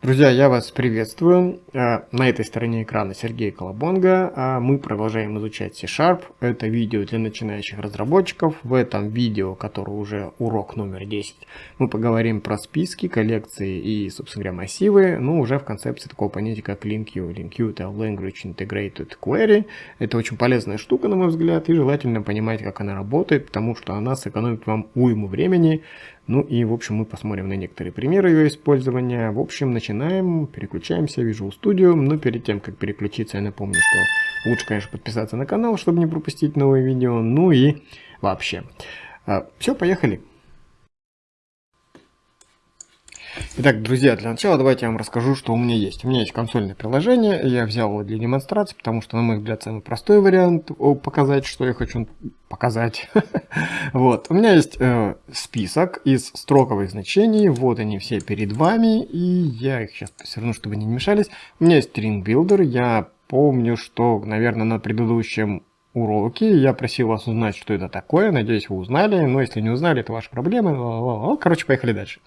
Друзья, я вас приветствую. А, на этой стороне экрана Сергей Колобонга. А, мы продолжаем изучать C-Sharp. Это видео для начинающих разработчиков. В этом видео, которое уже урок номер 10, мы поговорим про списки, коллекции и, собственно говоря, массивы. Ну, уже в концепции такого понятия, как LinkU. LinkU это Language Integrated Query. Это очень полезная штука, на мой взгляд, и желательно понимать, как она работает, потому что она сэкономит вам уйму времени ну и, в общем, мы посмотрим на некоторые примеры ее использования. В общем, начинаем, переключаемся в Visual Studio. Но перед тем, как переключиться, я напомню, что лучше, конечно, подписаться на канал, чтобы не пропустить новые видео. Ну и вообще. А, Все, поехали. Итак, друзья, для начала давайте я вам расскажу, что у меня есть. У меня есть консольное приложение, я взял его для демонстрации, потому что, на мой взгляд, самый простой вариант показать, что я хочу показать. вот, у меня есть э, список из строковых значений, вот они все перед вами, и я их сейчас равно, чтобы они не мешались. У меня есть string builder, я помню, что, наверное, на предыдущем уроки. Я просил вас узнать, что это такое. Надеюсь, вы узнали. Но если не узнали, это ваши проблемы. Короче, поехали дальше.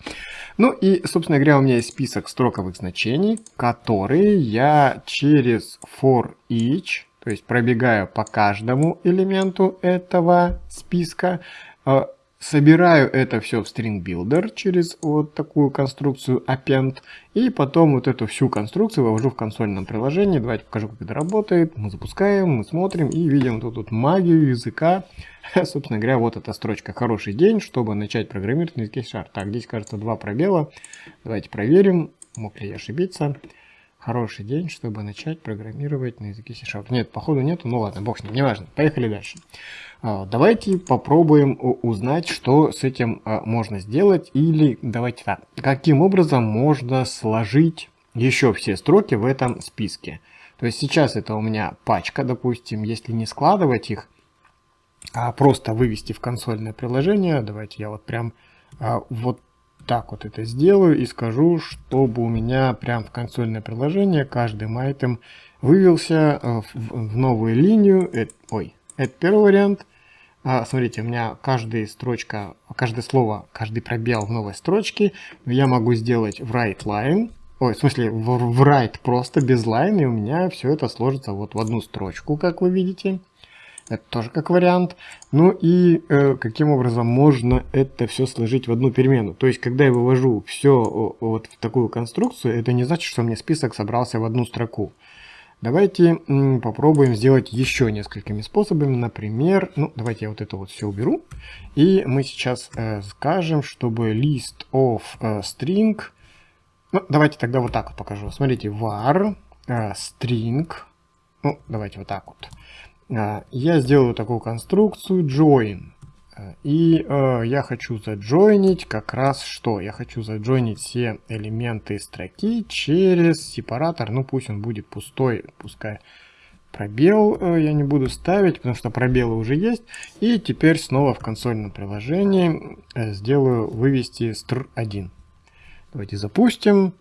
Ну и, собственно говоря, у меня есть список строковых значений, которые я через for each, то есть пробегаю по каждому элементу этого списка, э, Собираю это все в string builder через вот такую конструкцию append. И потом вот эту всю конструкцию вывожу в консольном приложении. Давайте покажу, как это работает. Мы запускаем, мы смотрим и видим тут, тут магию языка. Собственно говоря, вот эта строчка «Хороший день», чтобы начать программировать на языке C Так, здесь, кажется, два пробела. Давайте проверим, мог ли я ошибиться хороший день, чтобы начать программировать на языке C-Sharp. Нет, походу нету, ну ладно, бог с ним, неважно. Поехали дальше. А, давайте попробуем узнать, что с этим а, можно сделать, или давайте так, каким образом можно сложить еще все строки в этом списке. То есть сейчас это у меня пачка, допустим, если не складывать их, а просто вывести в консольное приложение, давайте я вот прям а, вот так вот это сделаю и скажу, чтобы у меня прям в консольное приложение каждый айтем вывелся э, в, новую линию. Это, ой, это первый вариант. А, смотрите, у меня каждая строчка, каждое слово, каждый пробел в новой строчке я могу сделать в write line. Ой, в смысле, в, в write просто без line, и у меня все это сложится вот в одну строчку, как вы видите. Это тоже как вариант. Ну и э, каким образом можно это все сложить в одну перемену. То есть, когда я вывожу все вот в такую конструкцию, это не значит, что у меня список собрался в одну строку. Давайте попробуем сделать еще несколькими способами. Например, ну давайте я вот это вот все уберу. И мы сейчас э, скажем, чтобы list of э, string... Ну, давайте тогда вот так вот покажу. Смотрите, var э, string... Ну, давайте вот так вот. А, я сделаю такую конструкцию join. И э, я хочу заджойнить как раз что? Я хочу заджойнить все элементы строки через сепаратор. Ну пусть он будет пустой, пускай пробел э, я не буду ставить, потому что пробелы уже есть. И теперь снова в консольном приложении э, сделаю вывести str1. Давайте запустим.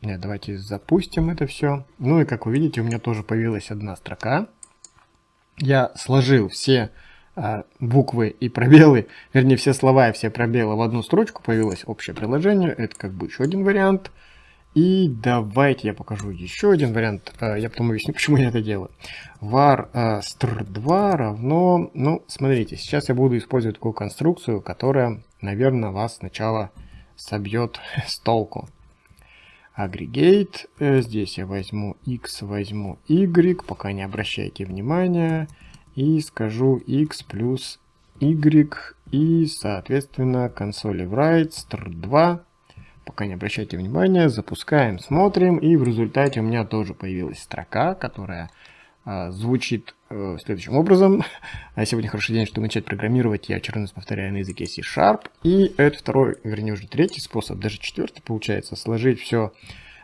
Нет, давайте запустим это все. Ну и как вы видите, у меня тоже появилась одна строка я сложил все а, буквы и пробелы, вернее все слова и все пробелы в одну строчку, появилось общее приложение, это как бы еще один вариант. И давайте я покажу еще один вариант, а, я потом объясню, почему я это делаю. var а, str2 равно, ну смотрите, сейчас я буду использовать такую конструкцию, которая, наверное, вас сначала собьет с толку. Aggregate. Э, здесь я возьму x, возьму y, пока не обращайте внимания. И скажу x плюс y и, соответственно, консоли write str2. Пока не обращайте внимания, запускаем, смотрим. И в результате у меня тоже появилась строка, которая а, звучит следующим образом. А сегодня хороший день, чтобы начать программировать. Я раз повторяю на языке C-Sharp. И это второй, вернее уже третий способ, даже четвертый получается, сложить все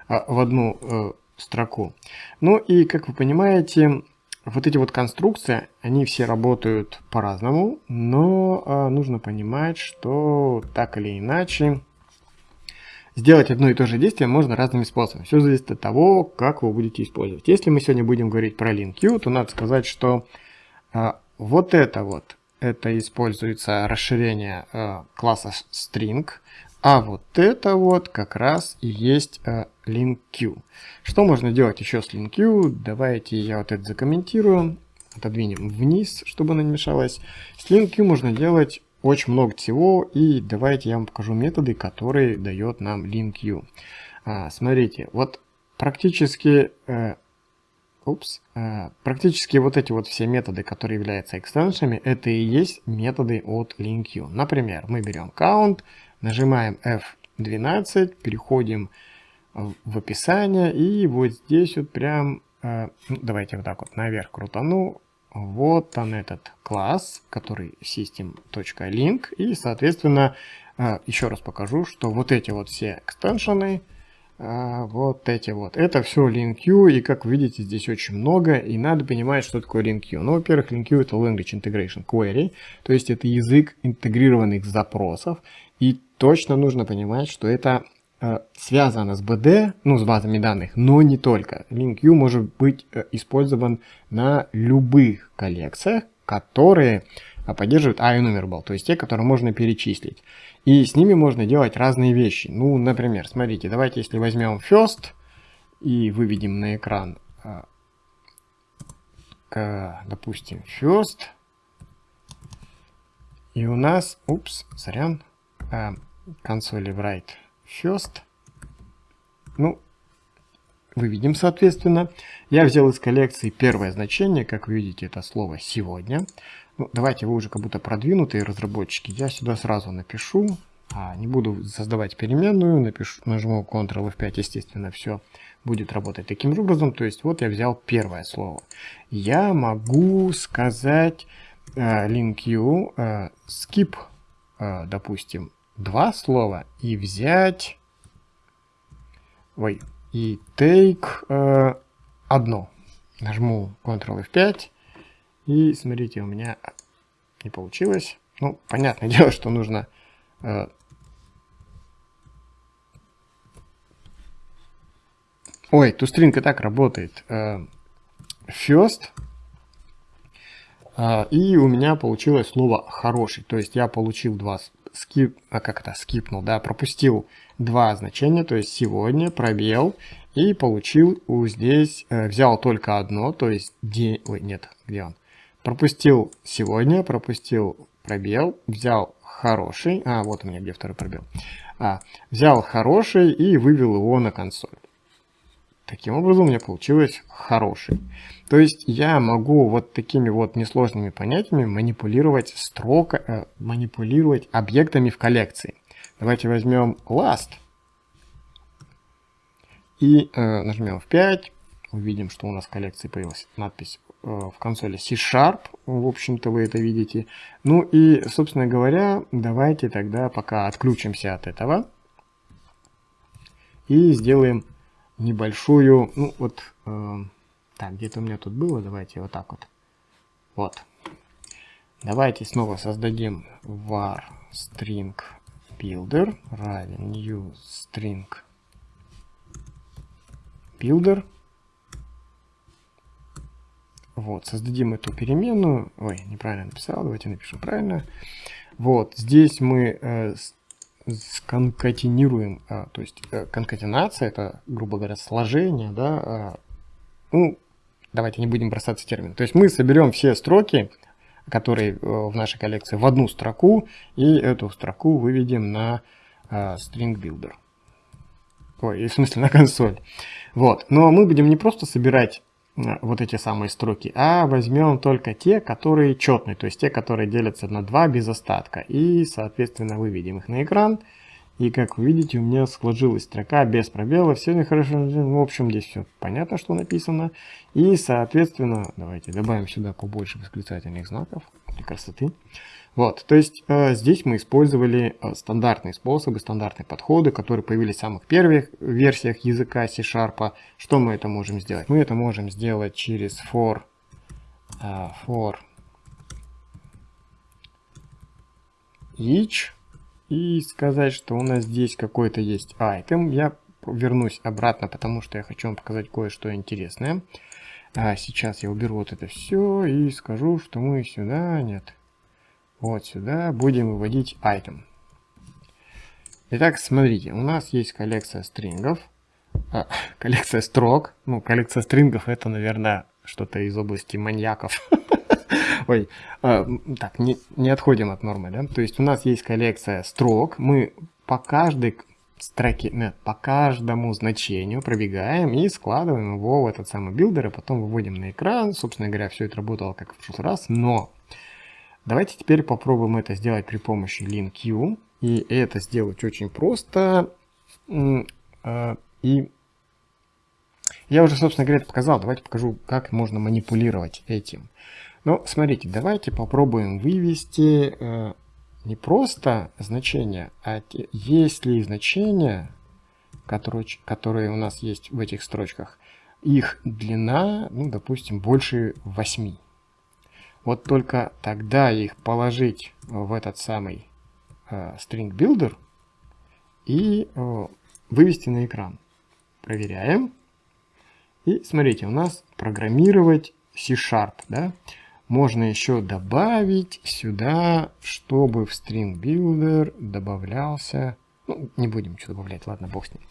а, в одну э, строку. Ну и, как вы понимаете, вот эти вот конструкции, они все работают по-разному, но э, нужно понимать, что так или иначе Сделать одно и то же действие можно разными способами. Все зависит от того, как вы будете использовать. Если мы сегодня будем говорить про LinQ, то надо сказать, что э, вот это вот, это используется расширение э, класса string, А вот это вот как раз и есть э, link queue. Что можно делать еще с link queue? Давайте я вот это закомментирую. Отодвинем вниз, чтобы она не мешалась. С link queue можно делать очень много всего. И давайте я вам покажу методы, которые дает нам link queue. А, смотрите, вот практически... Э, Упс. Э, практически вот эти вот все методы, которые являются экстеншенами, это и есть методы от LinkU. Например, мы берем count, Нажимаем F12, переходим в описание и вот здесь вот прям, э, ну, давайте вот так вот наверх крутану, вот он этот класс, который system.link и соответственно э, еще раз покажу, что вот эти вот все экстеншены, э, вот эти вот, это все LinkU и как вы видите здесь очень много. И надо понимать, что такое LinkU. Ну, во-первых, LinkU это Language Integration Query, то есть это язык интегрированных запросов. И точно нужно понимать, что это э, связано с BD, ну, с базами данных, но не только. LinkU может быть э, использован на любых коллекциях, которые э, поддерживают IEnumerable, то есть те, которые можно перечислить. И с ними можно делать разные вещи. Ну, например, смотрите, давайте если возьмем first и выведем на экран, допустим, first, и у нас, упс, сорян, консоли write first. Ну, выведем соответственно. Я взял из коллекции первое значение, как вы видите, это слово «сегодня». Ну, давайте вы уже как будто продвинутые разработчики. Я сюда сразу напишу, а, не буду создавать переменную, напишу, нажму Ctrl F5, естественно, все будет работать таким же образом. То есть вот я взял первое слово. Я могу сказать э, link you, э, skip, э, допустим, два слова и взять... Ой, и take э, одно. Нажму Ctrl F5. И смотрите, у меня не получилось. Ну, понятное дело, что нужно... Э, Ой, тустринг и так работает. Э, first. Э, и у меня получилось слово хороший. То есть я получил два скип, а как это, скипнул, да, пропустил два значения, то есть сегодня, пробел, и получил здесь, э, взял только одно, то есть день, ой, нет, где он? Пропустил сегодня, пропустил пробел, взял хороший, а, вот у меня где второй пробел, а, взял хороший и вывел его на консоль. Таким образом у меня получилось хороший. То есть я могу вот такими вот несложными понятиями манипулировать строка, э, манипулировать объектами в коллекции. Давайте возьмем last и э, нажмем F5. Увидим, что у нас в коллекции появилась надпись э, в консоли C-Sharp. В общем-то, вы это видите. Ну и, собственно говоря, давайте тогда пока отключимся от этого и сделаем небольшую, ну вот, э, так, где-то у меня тут было, давайте вот так вот. Вот. Давайте снова создадим var string builder равен new string builder. Вот, создадим эту переменную. Ой, неправильно написал, давайте напишем правильно. Вот, здесь мы э, сконкатинируем, а, то есть э, конкатенация, это, грубо говоря, сложение, да, а, ну, давайте не будем бросаться термин. То есть мы соберем все строки, которые э, в нашей коллекции, в одну строку, и эту строку выведем на а, string builder. Ой, в смысле на консоль. Вот, но мы будем не просто собирать вот эти самые строки, а возьмем только те, которые четные, то есть те, которые делятся на 2 без остатка. И, соответственно, выведем их на экран. И, как вы видите, у меня сложилась строка без пробела. Все нехорошо. В общем, здесь все понятно, что написано. И, соответственно, давайте добавим сюда побольше восклицательных знаков для красоты. Вот, то есть э, здесь мы использовали э, стандартные способы, стандартные подходы, которые появились в самых первых версиях языка C-Sharp. Что мы это можем сделать? Мы это можем сделать через for, э, for each и сказать, что у нас здесь какой-то есть item. Я вернусь обратно, потому что я хочу вам показать кое-что интересное. А сейчас я уберу вот это все и скажу, что мы сюда, нет, вот сюда будем выводить item. Итак, смотрите, у нас есть коллекция стрингов, а, коллекция строк. Ну, коллекция стрингов это, наверное, что-то из области маньяков. Ой, а, так, не, не отходим от нормы, да? То есть у нас есть коллекция строк, мы по каждой строке, нет, по каждому значению пробегаем и складываем его в этот самый builder, и потом выводим на экран. Собственно говоря, все это работало как в прошлый раз, но давайте теперь попробуем это сделать при помощи LINQ. И это сделать очень просто. А, и я уже, собственно говоря, это показал. Давайте покажу, как можно манипулировать этим. Но смотрите, давайте попробуем вывести э, не просто значения, а есть ли значения, которые, которые у нас есть в этих строчках, их длина, ну, допустим, больше 8. Вот только тогда их положить в этот самый э, string builder и э, вывести на экран. Проверяем. И смотрите, у нас программировать C-Sharp, да? Можно еще добавить сюда, чтобы в string builder добавлялся... Ну, не будем что добавлять, ладно, бог с ним.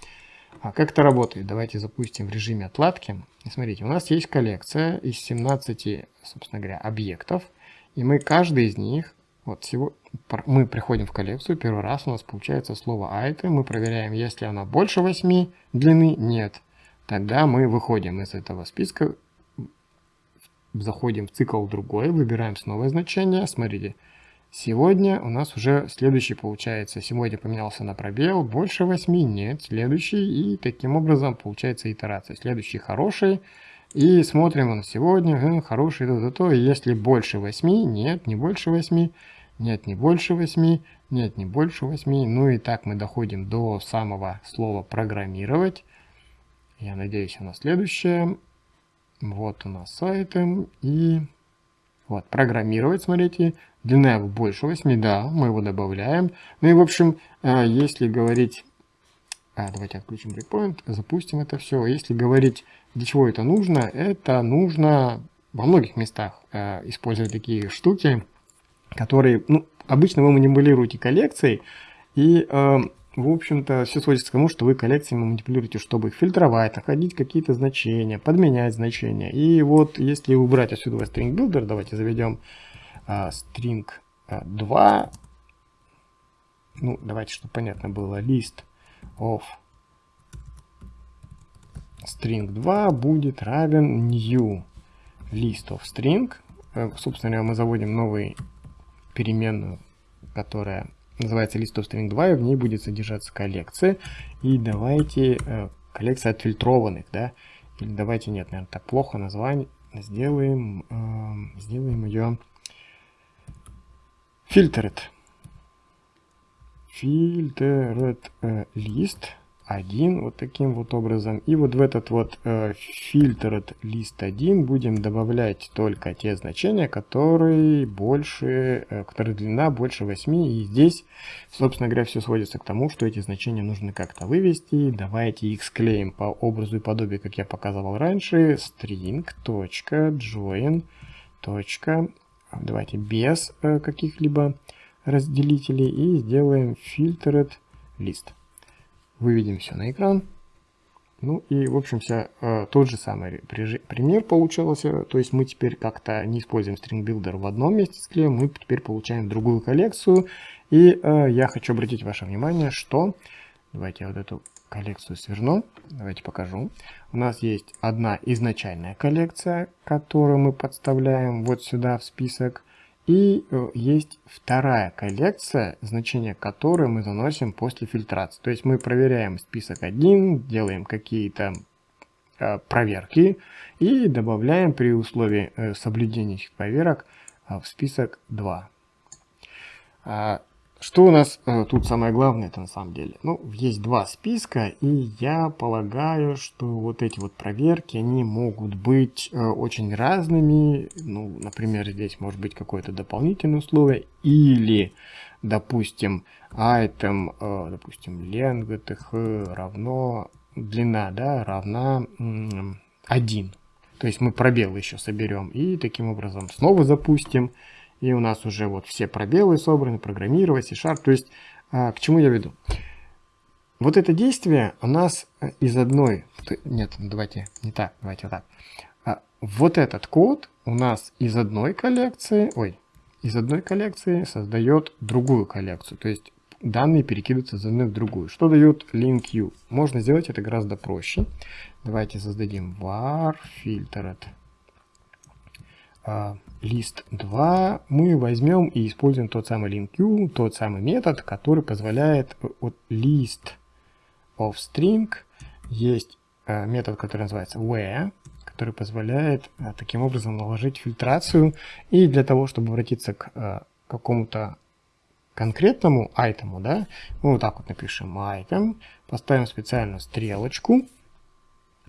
А как это работает? Давайте запустим в режиме отладки. И смотрите, у нас есть коллекция из 17, собственно говоря, объектов. И мы каждый из них, вот всего, мы приходим в коллекцию, первый раз у нас получается слово item, мы проверяем, если она больше 8 длины, нет. Тогда мы выходим из этого списка заходим в цикл другой, выбираем снова значение. Смотрите, сегодня у нас уже следующий получается. Сегодня поменялся на пробел, больше 8, нет, следующий. И таким образом получается итерация. Следующий хороший. И смотрим на сегодня, хороший, то, то, то. И если больше 8, нет, не больше 8, нет, не больше 8, нет, не больше 8. Ну и так мы доходим до самого слова программировать. Я надеюсь, оно следующее. Вот у нас сайты и вот программировать, смотрите, длина его больше 8, да, мы его добавляем. Ну и в общем, э, если говорить, а, давайте отключим breakpoint, запустим это все. Если говорить, для чего это нужно, это нужно во многих местах э, использовать такие штуки, которые, ну, обычно вы манипулируете коллекцией, и э, в общем-то, все сводится к тому, что вы коллекциями манипулируете, чтобы их фильтровать, находить какие-то значения, подменять значения. И вот если убрать отсюда string builder, давайте заведем а, string 2. А, ну, давайте, чтобы понятно было, list of string 2 будет равен new list of string. Э, собственно говоря, мы заводим новую переменную, которая называется of string 2, и в ней будет содержаться коллекция. И давайте э, коллекция отфильтрованных, да, или давайте, нет, наверное, так плохо название, сделаем, э, сделаем ее filtered. Filtered э, list 1 вот таким вот образом. И вот в этот вот э, filtered list 1 будем добавлять только те значения, которые больше, э, которые длина больше 8. И здесь, собственно говоря, все сводится к тому, что эти значения нужно как-то вывести. Давайте их склеим по образу и подобию, как я показывал раньше. string.join. Давайте без э, каких-либо разделителей и сделаем filtered list выведем все на экран. Ну и, в общем, вся, э, тот же самый пример получился. То есть мы теперь как-то не используем string builder в одном месте склеим, мы теперь получаем другую коллекцию. И э, я хочу обратить ваше внимание, что... Давайте я вот эту коллекцию сверну. Давайте покажу. У нас есть одна изначальная коллекция, которую мы подставляем вот сюда в список. И э, есть вторая коллекция, значение которой мы заносим после фильтрации. То есть мы проверяем список 1, делаем какие-то э, проверки и добавляем при условии э, соблюдения этих проверок в список 2. Что у нас э, тут самое главное это на самом деле? Ну, есть два списка, и я полагаю, что вот эти вот проверки, они могут быть э, очень разными. Ну, например, здесь может быть какое-то дополнительное условие, или, допустим, item, э, допустим, length равно, длина, да, равна 1. То есть мы пробел еще соберем, и таким образом снова запустим. И у нас уже вот все пробелы собраны, программировать, C-Sharp. То есть, а, к чему я веду? Вот это действие у нас э, из одной... Нет, давайте не так, давайте так. Вот этот код у нас из одной коллекции, ой, из одной коллекции создает другую коллекцию. То есть данные перекидываются из одной в другую. Что дает link Можно сделать это гораздо проще. Давайте создадим var filtered uh, list 2. Мы возьмем и используем тот самый link тот самый метод, который позволяет от list of string есть uh, метод, который называется where, который позволяет uh, таким образом наложить фильтрацию. И для того, чтобы обратиться к какому-то конкретному айтему, да, мы вот так вот напишем item, поставим специальную стрелочку,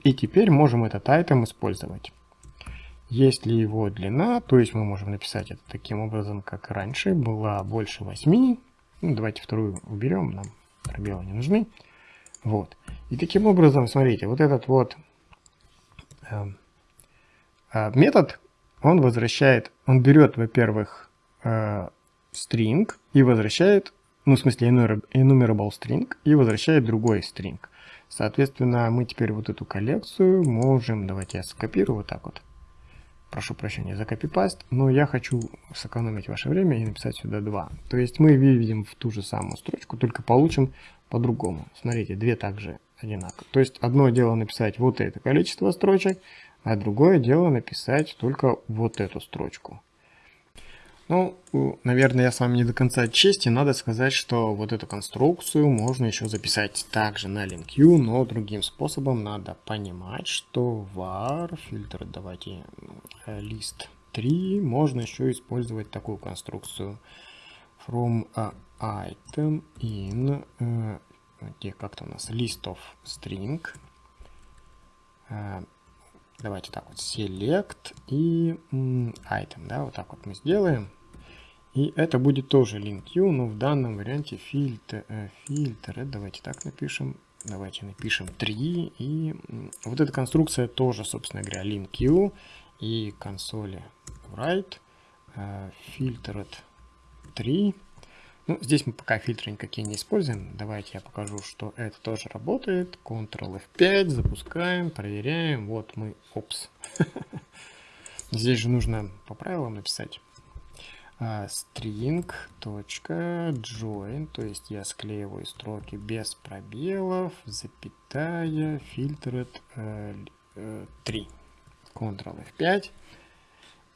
и теперь можем этот айтем использовать. Есть ли его длина, то есть мы можем написать это таким образом, как раньше, была больше 8. Ну, давайте вторую уберем, нам пробелы не нужны. Вот. И таким образом, смотрите, вот этот вот э, э, метод, он возвращает, он берет, во-первых, э, string и возвращает, ну, в смысле, enumerable string и возвращает другой string. Соответственно, мы теперь вот эту коллекцию можем, давайте я скопирую вот так вот. Прошу прощения за копипаст, но я хочу сэкономить ваше время и написать сюда 2. То есть мы выведем в ту же самую строчку, только получим по-другому. Смотрите, две также одинаковые. То есть одно дело написать вот это количество строчек, а другое дело написать только вот эту строчку. Ну, наверное, я с вами не до конца чести. Надо сказать, что вот эту конструкцию можно еще записать также на LinkU, но другим способом надо понимать, что var, фильтр, давайте, list 3, можно еще использовать такую конструкцию. From item in, э, где как-то у нас list of string, э, Давайте так вот, select и item, да, вот так вот мы сделаем. И это будет тоже link u, но в данном варианте фильтр, э, фильтр, давайте так напишем, давайте напишем 3. И вот эта конструкция тоже, собственно говоря, link u и консоли write, э, filtered 3. Ну, здесь мы пока фильтры никакие не используем. Давайте я покажу, что это тоже работает. Ctrl F5, запускаем, проверяем. Вот мы, опс. Здесь же нужно по правилам написать. Uh, string.join, то есть я склеиваю строки без пробелов, запятая, uh, 3. Ctrl F5.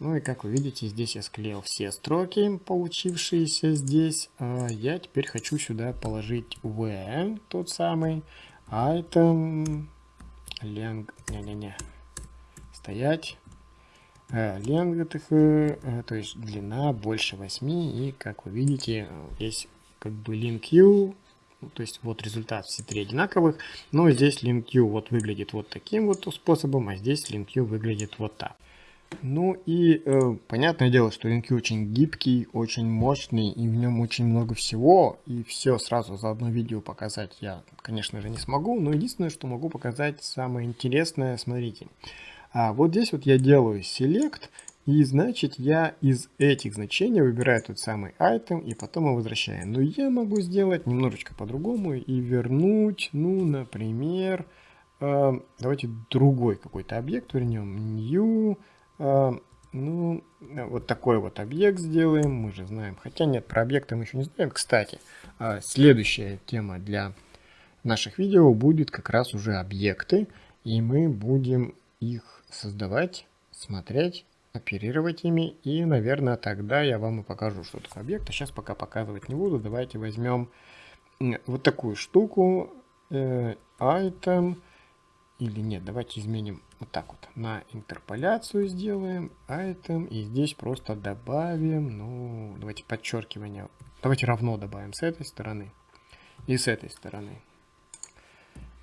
Ну и как вы видите, здесь я склеил все строки, получившиеся здесь. А я теперь хочу сюда положить v, тот самый, item, length, не-не-не, стоять, э, length, э, то есть длина больше 8, и как вы видите, есть как бы link u, ну, то есть вот результат все три одинаковых, но здесь link u вот выглядит вот таким вот способом, а здесь link u выглядит вот так. Ну и э, понятное дело, что Линки очень гибкий, очень мощный, и в нем очень много всего, и все сразу за одно видео показать я, конечно же, не смогу, но единственное, что могу показать самое интересное, смотрите. А вот здесь вот я делаю Select, и значит я из этих значений выбираю тот самый item и потом его возвращаю. Но я могу сделать немножечко по-другому и вернуть, ну, например, э, давайте другой какой-то объект вернем, new, а, ну, вот такой вот объект сделаем, мы же знаем. Хотя нет, про объекты мы еще не знаем. Кстати, а, следующая тема для наших видео будет как раз уже объекты. И мы будем их создавать, смотреть, оперировать ими. И, наверное, тогда я вам и покажу, что такое объект. А сейчас пока показывать не буду. Давайте возьмем вот такую штуку. Э, item или нет, давайте изменим вот так вот. На интерполяцию сделаем item. И здесь просто добавим, ну, давайте подчеркивание. Давайте равно добавим с этой стороны и с этой стороны.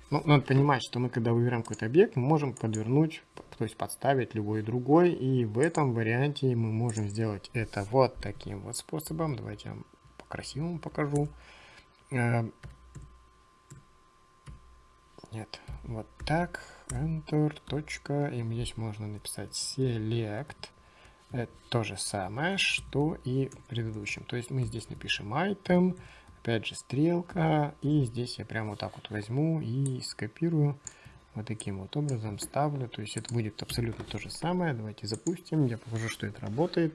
Ну, надо понимать, что мы, когда выбираем какой-то объект, мы можем подвернуть, то есть подставить любой другой. И в этом варианте мы можем сделать это вот таким вот способом. Давайте я вам по-красивому покажу. Э, нет, вот так, Enter, точка, и здесь можно написать Select. Это то же самое, что и в предыдущем. То есть мы здесь напишем item, опять же стрелка, и здесь я прямо вот так вот возьму и скопирую вот таким вот образом ставлю, то есть это будет абсолютно то же самое, давайте запустим, я покажу, что это работает.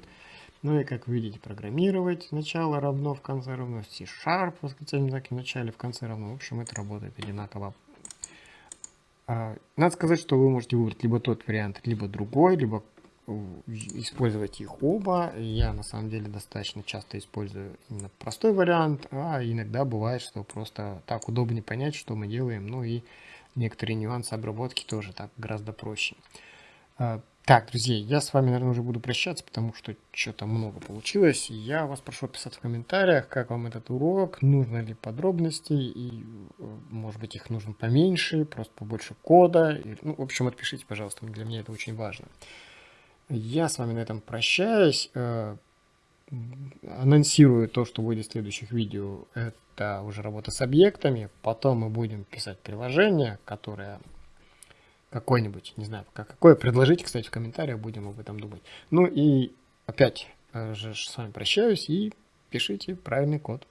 Ну и как видите, программировать начало равно, в конце равно, C-Sharp, восклицательный знак в начале, в конце равно, в общем это работает одинаково. А, надо сказать, что вы можете выбрать либо тот вариант, либо другой, либо использовать их оба. Я на самом деле достаточно часто использую именно простой вариант, а иногда бывает, что просто так удобнее понять, что мы делаем, ну и некоторые нюансы обработки тоже так гораздо проще. А, так, друзья, я с вами, наверное, уже буду прощаться, потому что что-то много получилось. Я вас прошу писать в комментариях, как вам этот урок, нужно ли подробности, и, э, может быть, их нужно поменьше, просто побольше кода. Ну, в общем, отпишите, пожалуйста, для меня это очень важно. Я с вами на этом прощаюсь. Э, анонсирую то, что будет в следующих видео. Это уже работа с объектами. Потом мы будем писать приложение, которое какое-нибудь, не знаю, какое предложите, кстати, в комментариях, будем об этом думать. Ну и опять э, же с вами прощаюсь и пишите правильный код.